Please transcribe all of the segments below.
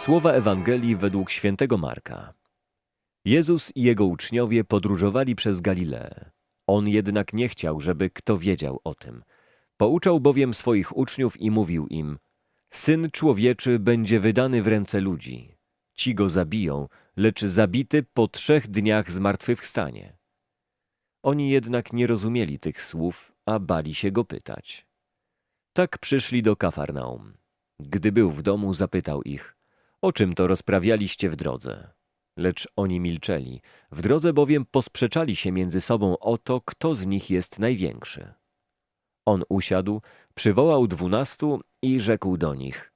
Słowa Ewangelii według świętego Marka. Jezus i jego uczniowie podróżowali przez Galileę. On jednak nie chciał, żeby kto wiedział o tym. Pouczał bowiem swoich uczniów i mówił im: Syn człowieczy będzie wydany w ręce ludzi. Ci go zabiją, lecz zabity po trzech dniach zmartwychwstanie. Oni jednak nie rozumieli tych słów, a bali się go pytać. Tak przyszli do Kafarnaum. Gdy był w domu, zapytał ich: O czym to rozprawialiście w drodze? Lecz oni milczeli. W drodze bowiem posprzeczali się między sobą o to, kto z nich jest największy. On usiadł, przywołał dwunastu i rzekł do nich: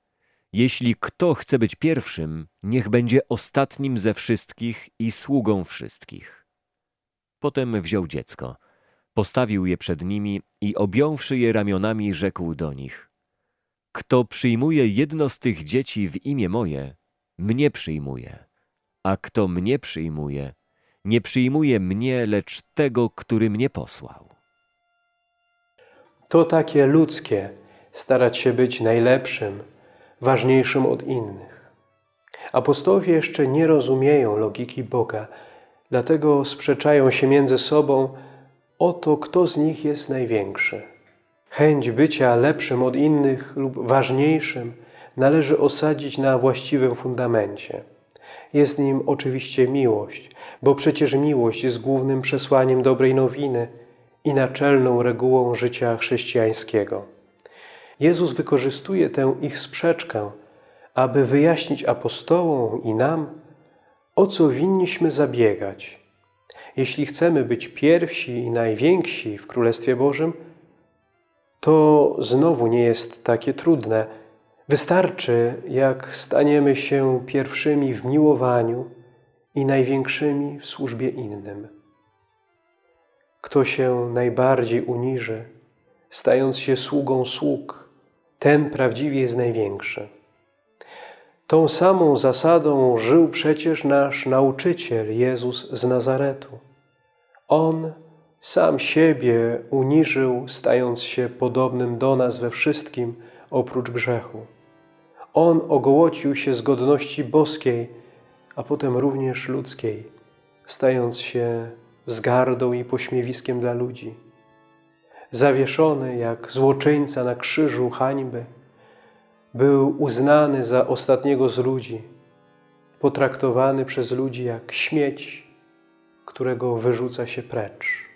Jeśli kto chce być pierwszym, niech będzie ostatnim ze wszystkich i sługą wszystkich. Potem wziął dziecko, postawił je przed nimi i objąwszy je ramionami, rzekł do nich: Kto przyjmuje jedno z tych dzieci w imię moje, mnie przyjmuje, a kto mnie przyjmuje, nie przyjmuje mnie, lecz tego, który mnie posłał. To takie ludzkie starać się być najlepszym, ważniejszym od innych. Apostołowie jeszcze nie rozumieją logiki Boga, dlatego sprzeczają się między sobą o to, kto z nich jest największy. Chęć bycia lepszym od innych lub ważniejszym należy osadzić na właściwym fundamencie. Jest nim oczywiście miłość, bo przecież miłość jest głównym przesłaniem dobrej nowiny i naczelną regułą życia chrześcijańskiego. Jezus wykorzystuje tę ich sprzeczkę, aby wyjaśnić apostołom i nam, o co winniśmy zabiegać. Jeśli chcemy być pierwsi i najwięksi w Królestwie Bożym, to znowu nie jest takie trudne. Wystarczy, jak staniemy się pierwszymi w miłowaniu i największymi w służbie innym. Kto się najbardziej uniży, stając się sługą sług, ten prawdziwie jest największy. Tą samą zasadą żył przecież nasz nauczyciel Jezus z Nazaretu. On sam siebie uniżył, stając się podobnym do nas we wszystkim, oprócz grzechu. On ogołocił się z godności boskiej, a potem również ludzkiej, stając się wzgardą i pośmiewiskiem dla ludzi. Zawieszony jak złoczyńca na krzyżu hańby, był uznany za ostatniego z ludzi, potraktowany przez ludzi jak śmieć, którego wyrzuca się precz.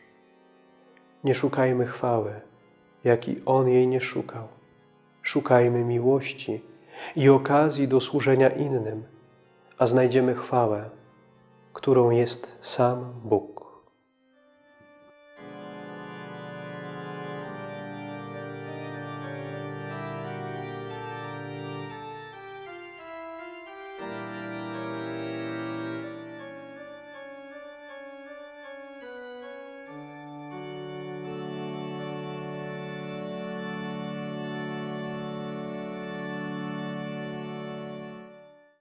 Nie szukajmy chwały, jak i On jej nie szukał. Szukajmy miłości i okazji do służenia innym, a znajdziemy chwałę, którą jest sam Bóg.